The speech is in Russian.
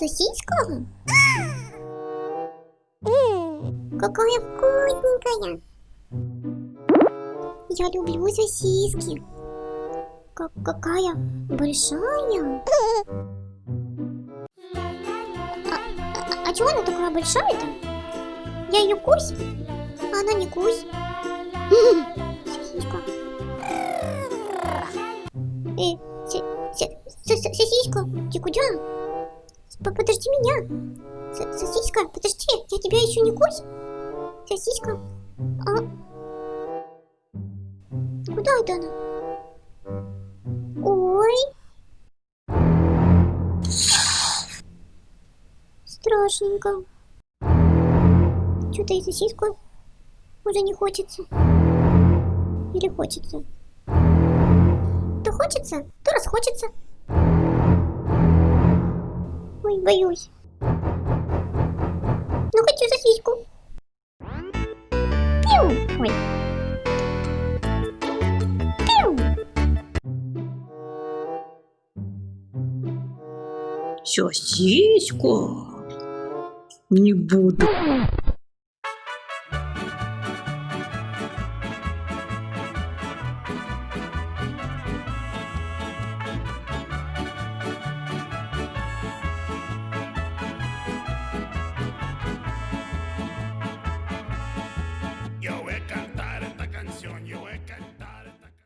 Сосиска? Какая вкусненькая. Я люблю сосиски. Как какая большая. А, а, а чего она такая большая-то? Я ее кусь, а она не кусь. Сосиска. Э, сосиска, ты куда? Подожди меня. С- Сосиска, подожди, я тебя еще не кусь. Сосиска. А? Куда это она? Ой. Страшненько. Что-то и сосиску уже не хочется. Или хочется? То хочется, то расхочется. Боюсь. Ну, хочу сосиску. Пиу. Ой. Пиу. Сосиску? Не буду.